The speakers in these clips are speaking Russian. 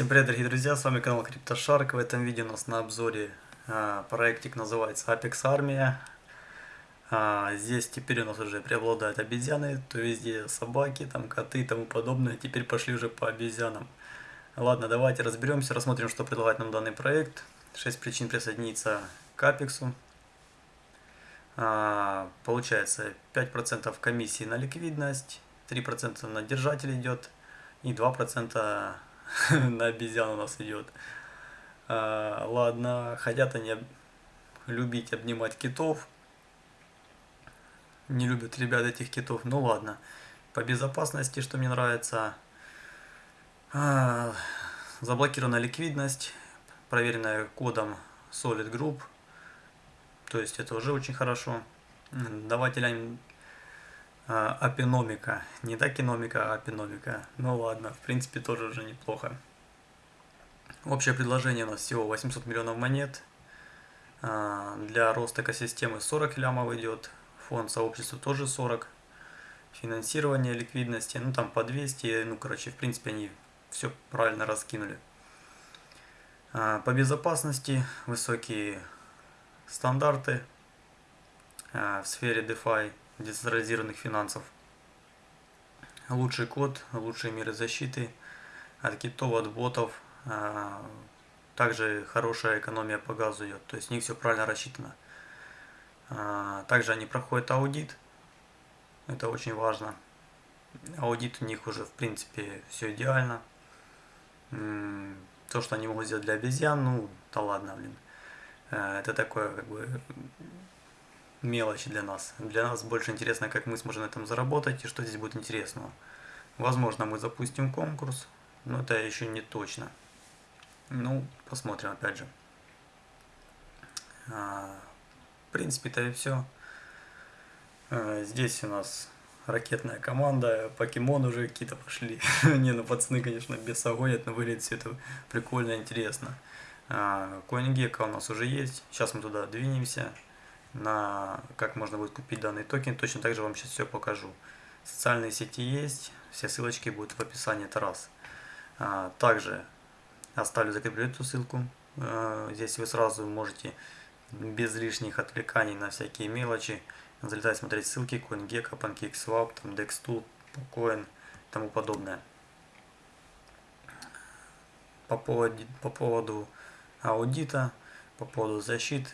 Всем привет, дорогие друзья, с вами канал CryptoShark. В этом видео у нас на обзоре а, проектик называется Apex Armia. А, здесь теперь у нас уже преобладают обезьяны, то везде собаки, там коты и тому подобное. Теперь пошли уже по обезьянам. Ладно, давайте разберемся, рассмотрим, что предлагает нам данный проект. 6 причин присоединиться к Apex. А, получается 5% комиссии на ликвидность, 3% на держатель идет и 2% на обезьян у нас идет. А, ладно, хотят они любить обнимать китов. Не любят ребят этих китов. Ну ладно. По безопасности, что мне нравится. А, заблокирована ликвидность, проверенная кодом Solid Group. То есть это уже очень хорошо. Давайте глянем а, апиномика. Не так киномика, а апиномика. Ну ладно, в принципе тоже уже неплохо. Общее предложение у нас всего 800 миллионов монет. А, для роста экосистемы 40 лямов идет. Фонд сообщества тоже 40. Финансирование ликвидности, ну там по 200. Ну короче, в принципе они все правильно раскинули. А, по безопасности высокие стандарты в сфере DeFi децентрализированных финансов. Лучший код, лучшие меры защиты от китов, от ботов. А, также хорошая экономия по газу идет, то есть у них все правильно рассчитано. А, также они проходят аудит, это очень важно. Аудит у них уже в принципе все идеально. То, что они могут сделать для обезьян, ну да ладно, блин. А, это такое как бы мелочи для нас. Для нас больше интересно, как мы сможем на этом заработать и что здесь будет интересного. Возможно, мы запустим конкурс, но это еще не точно. Ну, посмотрим опять же. А, в принципе, это и все. А, здесь у нас ракетная команда, покемон уже какие-то пошли. не, ну пацаны, конечно, без огонь, но выглядит все это прикольно, интересно. А, CoinGecko у нас уже есть, сейчас мы туда двинемся на как можно будет купить данный токен. Точно так же вам сейчас все покажу. Социальные сети есть, все ссылочки будут в описании, это раз. А, также оставлю закреплю эту ссылку. А, здесь вы сразу можете без лишних отвлеканий на всякие мелочи залетать, смотреть ссылки CoinGecko, PancakeSwap, там DexTool, Coin и тому подобное. По поводу, по поводу аудита, по поводу защиты,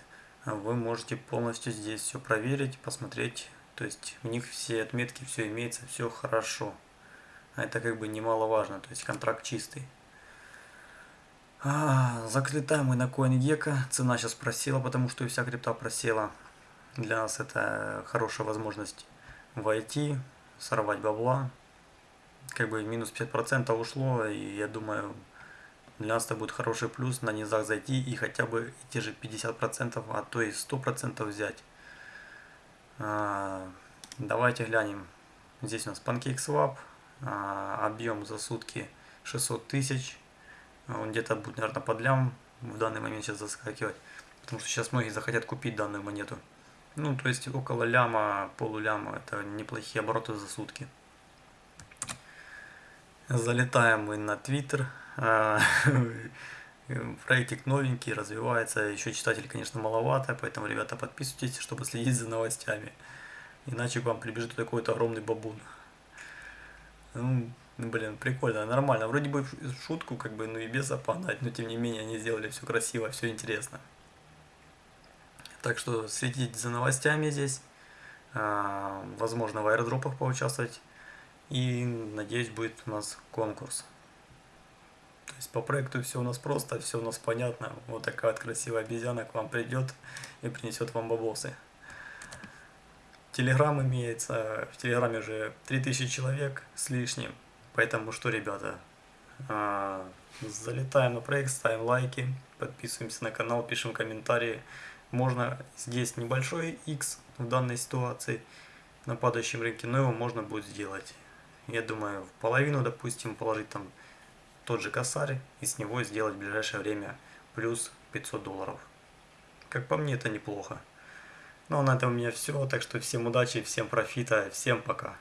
вы можете полностью здесь все проверить, посмотреть. То есть у них все отметки, все имеется, все хорошо. А это как бы немаловажно, то есть контракт чистый. А, заклетаем мы на CoinGecko. Цена сейчас просела, потому что и вся крипта просела. Для нас это хорошая возможность войти, сорвать бабла. Как бы минус 50% ушло, и я думаю, для нас это будет хороший плюс на низах зайти и хотя бы те же 50%, а то и 100% взять. А, давайте глянем. Здесь у нас PancakeSwap. А, объем за сутки 600 тысяч. Он где-то будет, наверное, под лям в данный момент сейчас заскакивать. Потому что сейчас многие захотят купить данную монету. Ну, то есть около ляма, полуляма. Это неплохие обороты за сутки. Залетаем мы на Twitter. А, проектик новенький, развивается, еще читателей, конечно, маловато, поэтому, ребята, подписывайтесь, чтобы следить за новостями. Иначе к вам прибежит такой-то огромный бабун. Ну, блин, прикольно, нормально. Вроде бы шутку, как бы, ну и без опанать, но тем не менее они сделали все красиво, все интересно. Так что следите за новостями здесь. А, возможно, в аэродропах поучаствовать. И надеюсь, будет у нас конкурс. То есть по проекту все у нас просто, все у нас понятно. Вот такая вот красивая обезьяна к вам придет и принесет вам бабосы. Телеграм имеется, в Телеграме уже 3000 человек с лишним. Поэтому что, ребята, а, залетаем на проект, ставим лайки, подписываемся на канал, пишем комментарии. Можно здесь небольшой X в данной ситуации на падающем рынке, но его можно будет сделать. Я думаю, в половину, допустим, положить там тот же косарь и с него сделать в ближайшее время плюс 500 долларов. Как по мне, это неплохо. Ну а на этом у меня все, так что всем удачи, всем профита, всем пока.